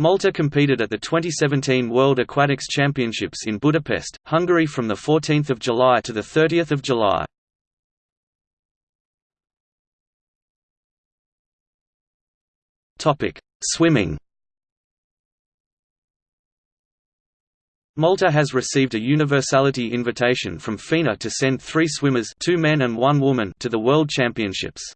Malta competed at the 2017 World Aquatics Championships in Budapest, Hungary from 14 July to 30 July. Swimming Malta has received a universality invitation from FINA to send three swimmers two men and one woman to the World Championships.